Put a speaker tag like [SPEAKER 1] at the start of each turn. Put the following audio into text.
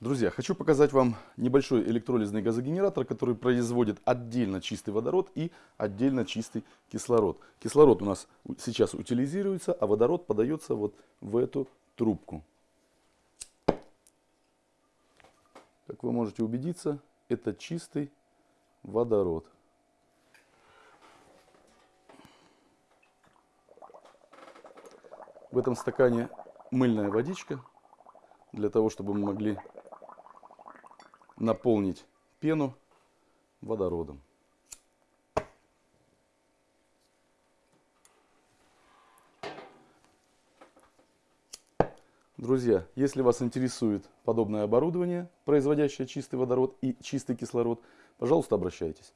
[SPEAKER 1] Друзья, хочу показать вам небольшой электролизный газогенератор, который производит отдельно чистый водород и отдельно чистый кислород. Кислород у нас сейчас утилизируется, а водород подается вот в эту трубку. Как вы можете убедиться, это чистый водород. В этом стакане мыльная водичка, для того, чтобы мы могли наполнить пену водородом. Друзья, если вас интересует подобное оборудование, производящее чистый водород и чистый кислород, пожалуйста, обращайтесь.